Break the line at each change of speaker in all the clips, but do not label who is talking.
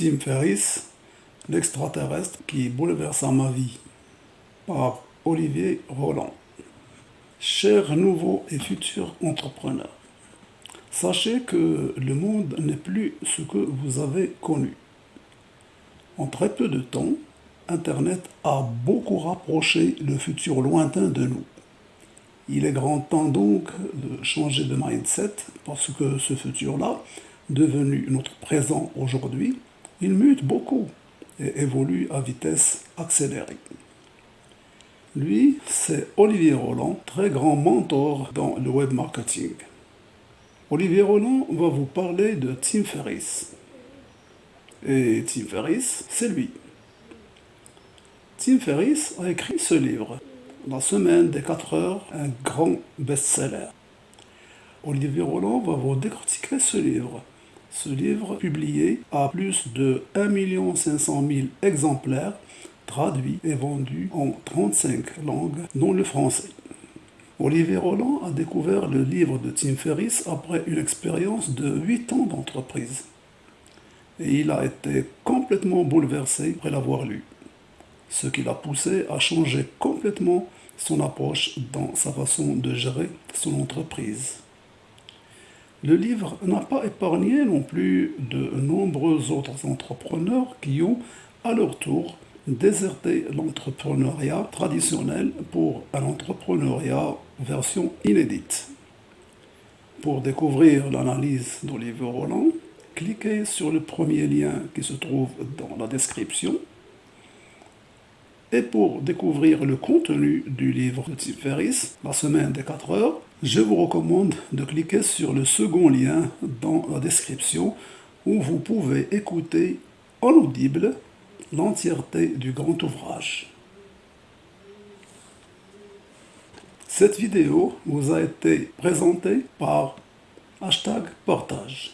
Tim Ferriss, l'extraterrestre qui bouleversa ma vie, par Olivier Roland. Chers nouveaux et futurs entrepreneurs, sachez que le monde n'est plus ce que vous avez connu. En très peu de temps, Internet a beaucoup rapproché le futur lointain de nous. Il est grand temps donc de changer de mindset parce que ce futur-là, devenu notre présent aujourd'hui, il mute beaucoup et évolue à vitesse accélérée. Lui, c'est Olivier Roland, très grand mentor dans le web marketing. Olivier Roland va vous parler de Tim Ferriss. Et Tim Ferriss, c'est lui. Tim Ferriss a écrit ce livre, La semaine des 4 heures, un grand best-seller. Olivier Roland va vous décortiquer ce livre. Ce livre, publié à plus de 1 500 000 exemplaires, traduit et vendu en 35 langues, dont le français. Olivier Roland a découvert le livre de Tim Ferriss après une expérience de 8 ans d'entreprise. Et il a été complètement bouleversé après l'avoir lu, ce qui l'a poussé à changer complètement son approche dans sa façon de gérer son entreprise. Le livre n'a pas épargné non plus de nombreux autres entrepreneurs qui ont, à leur tour, déserté l'entrepreneuriat traditionnel pour un entrepreneuriat version inédite. Pour découvrir l'analyse d'Olivier Roland, cliquez sur le premier lien qui se trouve dans la description. Et pour découvrir le contenu du livre de Tim Ferriss, La semaine des 4 heures, je vous recommande de cliquer sur le second lien dans la description où vous pouvez écouter en audible l'entièreté du grand ouvrage. Cette vidéo vous a été présentée par hashtag partage.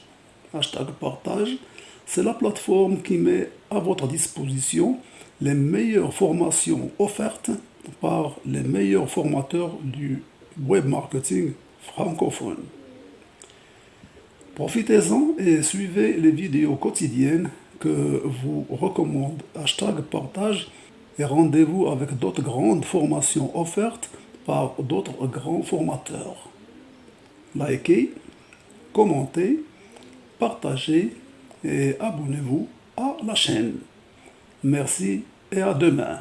Hashtag partage, c'est la plateforme qui met à votre disposition les meilleures formations offertes par les meilleurs formateurs du web marketing francophone. Profitez-en et suivez les vidéos quotidiennes que vous recommande hashtag partage et rendez-vous avec d'autres grandes formations offertes par d'autres grands formateurs. Likez, commentez, partagez et abonnez-vous à la chaîne. Merci et à demain.